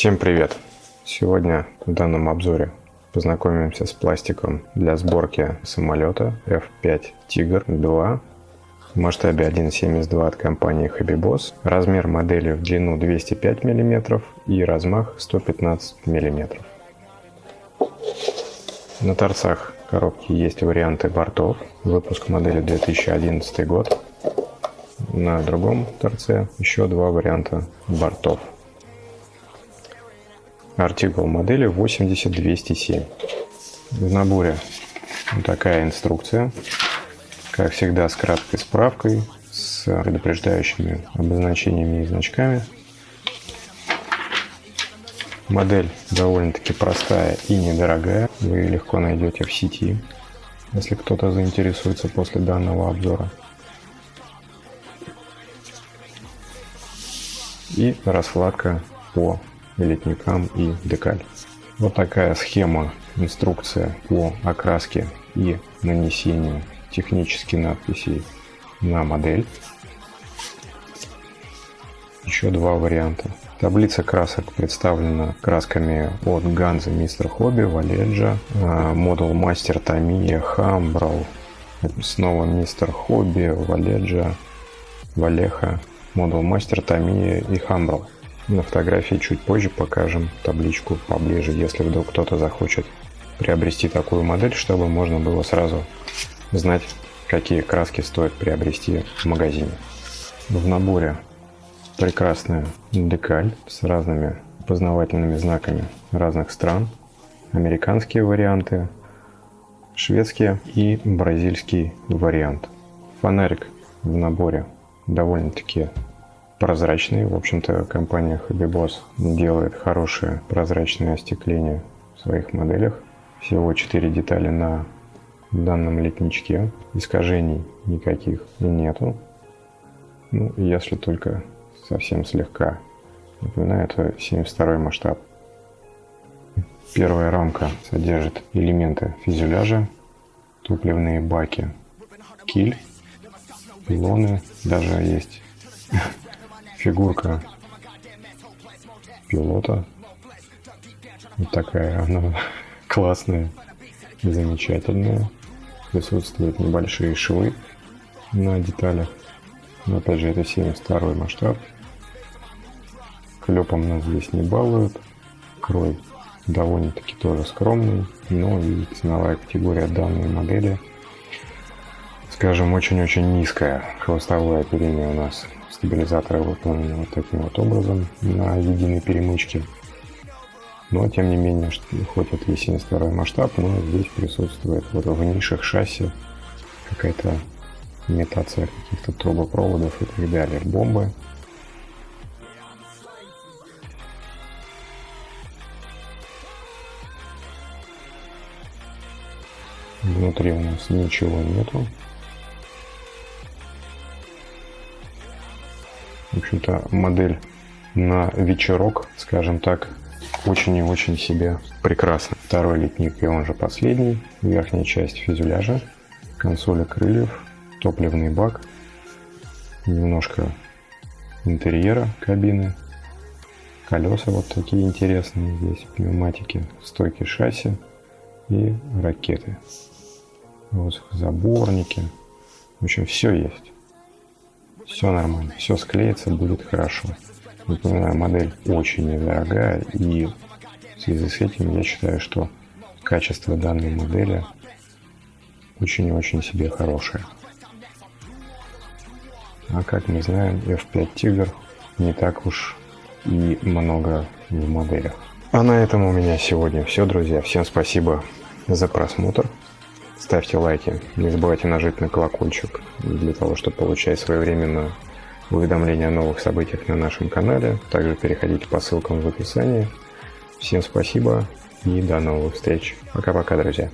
Всем привет! Сегодня в данном обзоре познакомимся с пластиком для сборки самолета F5 Tiger 2 в масштабе 1.72 от компании Hobbyboss. Размер модели в длину 205 мм и размах 115 мм. На торцах коробки есть варианты бортов. Выпуск модели 2011 год. На другом торце еще два варианта бортов. Артикул модели 80207. В наборе такая инструкция. Как всегда с краткой справкой, с предупреждающими обозначениями и значками. Модель довольно-таки простая и недорогая. Вы легко найдете в сети, если кто-то заинтересуется после данного обзора. И раскладка по летникам и декаль. Вот такая схема, инструкция по окраске и нанесению технических надписей на модель. Еще два варианта. Таблица красок представлена красками от Ганза Мистер Хобби, Валеджа, Модул Мастер Тамия, Хамбрал, снова Мистер Хобби, Валеджа, Валеха, Модул Мастер Тамия и Хамбрал. На фотографии чуть позже покажем табличку поближе, если вдруг кто-то захочет приобрести такую модель, чтобы можно было сразу знать, какие краски стоит приобрести в магазине. В наборе прекрасная декаль с разными познавательными знаками разных стран, американские варианты, шведский и бразильский вариант. Фонарик в наборе довольно-таки прозрачный. В общем-то, компания Hobbyboss делает хорошее прозрачное остекление в своих моделях. Всего 4 детали на данном летничке. Искажений никаких нету. Ну, если только совсем слегка. Напоминаю, это 72 масштаб. Первая рамка содержит элементы фюзеляжа, топливные баки, киль, пилоны, даже есть фигурка пилота. Вот такая она классная, замечательная. Присутствуют небольшие швы на деталях. Но опять же это 72 масштаб. Клепом нас здесь не балуют. Крой довольно-таки тоже скромный, но и ценовая категория данной модели, скажем, очень-очень низкая. Хвостовое оперение у нас стабилизаторы выполнены вот таким вот образом на единой перемычке. Но, тем не менее, хоть это и 72 масштаб, но здесь присутствует вот в нишах шасси какая-то имитация каких-то трубопроводов и так далее. Бомбы Внутри у нас ничего нету. В общем-то, модель на вечерок, скажем так, очень и очень себе прекрасно. Второй литник и он же последний. Верхняя часть фюзеляжа, консоли крыльев, топливный бак, немножко интерьера кабины, колеса вот такие интересные здесь, пневматики, стойки шасси и ракеты заборники. В общем, все есть. Все нормально. Все склеится, будет хорошо. Напоминаю, модель очень недорогая. И в связи с этим я считаю, что качество данной модели очень и очень себе хорошее. А как мы знаем, F5 Tiger не так уж и много в моделях. А на этом у меня сегодня все, друзья. Всем спасибо за просмотр. Ставьте лайки, не забывайте нажать на колокольчик для того, чтобы получать своевременно уведомления о новых событиях на нашем канале. Также переходите по ссылкам в описании. Всем спасибо и до новых встреч. Пока-пока, друзья.